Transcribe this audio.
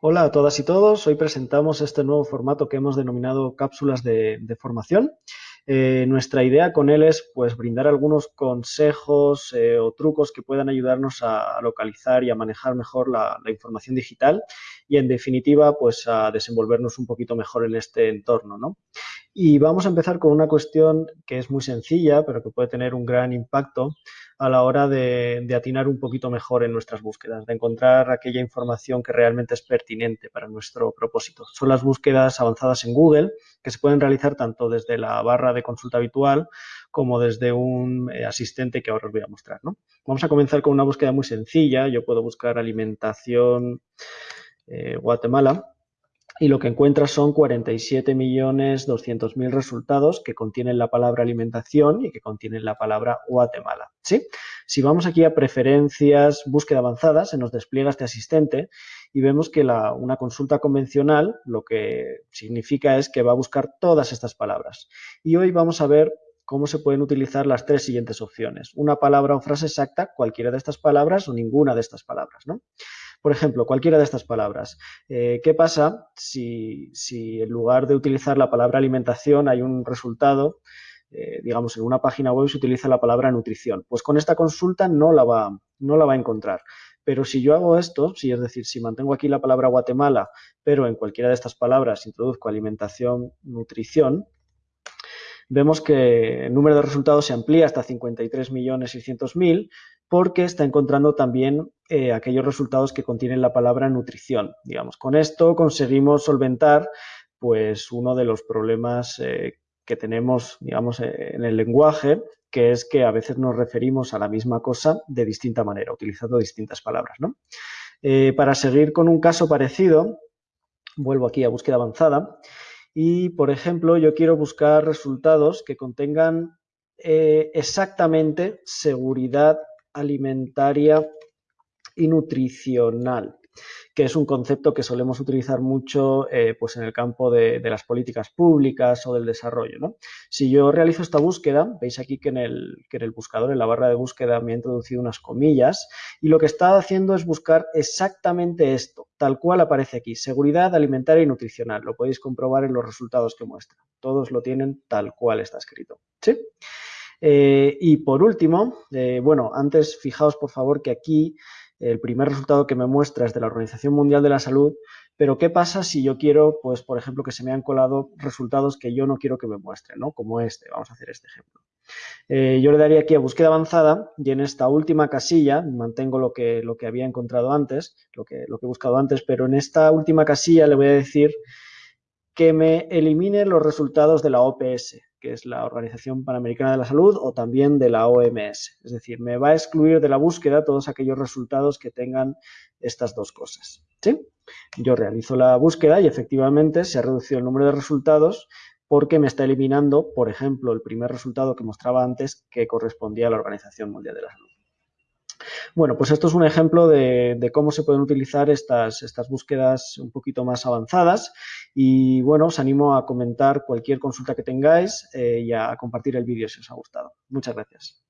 Hola a todas y todos. Hoy presentamos este nuevo formato que hemos denominado cápsulas de, formación. Eh, nuestra idea con él es pues, brindar algunos consejos eh, o trucos que puedan ayudarnos a, localizar y a manejar mejor la, información digital y, en definitiva, pues, a desenvolvernos un poquito mejor en este entorno. ¿no? Y vamos a empezar con una cuestión que es muy sencilla, pero que puede tener un gran impacto a la hora de, atinar un poquito mejor en nuestras búsquedas, de encontrar aquella información que realmente es pertinente para nuestro propósito. Son las búsquedas avanzadas en Google, que se pueden realizar tanto desde la barra de consulta habitual como desde un eh, asistente que ahora os voy a mostrar. Vamos a comenzar con una búsqueda muy sencilla. Yo puedo buscar alimentación eh, Guatemala y lo que encuentras son 47.200.000 resultados que contienen la palabra alimentación y que contienen la palabra Guatemala. ¿sí? Si vamos aquí a preferencias, búsqueda avanzada, se nos despliega este asistente y vemos que una consulta convencional lo que significa es que va a buscar todas estas palabras. Y hoy vamos a ver cómo se pueden utilizar las tres siguientes opciones. Una palabra o frase exacta, cualquiera de estas palabras o ninguna de estas palabras. ¿no? Por ejemplo, cualquiera de estas palabras. Eh, ¿Qué pasa si, en lugar de utilizar la palabra alimentación hay un resultado, eh, digamos, en una página web se utiliza la palabra nutrición? Pues con esta consulta no la va, no la va a encontrar. Pero si yo hago esto, si es decir, si mantengo aquí la palabra Guatemala, pero en cualquiera de estas palabras introduzco alimentación, nutrición, vemos que el número de resultados se amplía hasta 53.600.000 porque está encontrando también eh, aquellos resultados que contienen la palabra nutrición. Digamos, con esto conseguimos solventar pues uno de los problemas eh, que tenemos, digamos, eh, en el lenguaje, que es que a veces nos referimos a la misma cosa de distinta manera, utilizando distintas palabras. para seguir con un caso parecido, vuelvo aquí a búsqueda avanzada y, por ejemplo, yo quiero buscar resultados que contengan exactamente seguridad alimentaria y nutricional, que es un concepto que solemos utilizar mucho eh, pues en el campo de, las políticas públicas o del desarrollo. Si yo realizo esta búsqueda, veis aquí que en, el, que en el buscador, en la barra de búsqueda, me he introducido unas comillas y lo que está haciendo es buscar exactamente esto, tal cual aparece aquí, seguridad alimentaria y nutricional. Lo podéis comprobar en los resultados que muestra. Todos lo tienen tal cual está escrito. ¿Sí? Eh, y por último, eh, bueno, antes fijaos por favor que aquí el primer resultado que me muestra es de la Organización Mundial de la Salud, pero ¿qué pasa si yo quiero, pues, por ejemplo, que se me han colado resultados que yo no quiero que me muestren, ¿no? Como este, vamos a hacer este ejemplo. Eh, yo le daría aquí a búsqueda avanzada y en esta última casilla, mantengo lo que, lo que había encontrado antes, lo que, lo que he buscado antes, pero en esta última casilla le voy a decir que me elimine los resultados de la OPS, que es la Organización Panamericana de la Salud, o también de la OMS. Es decir, me va a excluir de la búsqueda todos aquellos resultados que tengan estas dos cosas. ¿sí? Yo realizo la búsqueda y efectivamente se ha reducido el número de resultados porque me está eliminando, por ejemplo, el primer resultado que mostraba antes que correspondía a la Organización Mundial de la Salud. Bueno, pues esto es un ejemplo de, cómo se pueden utilizar estas, estas búsquedas un poquito más avanzadas y bueno, os animo a comentar cualquier consulta que tengáis eh, y a compartir el vídeo si os ha gustado. Muchas gracias.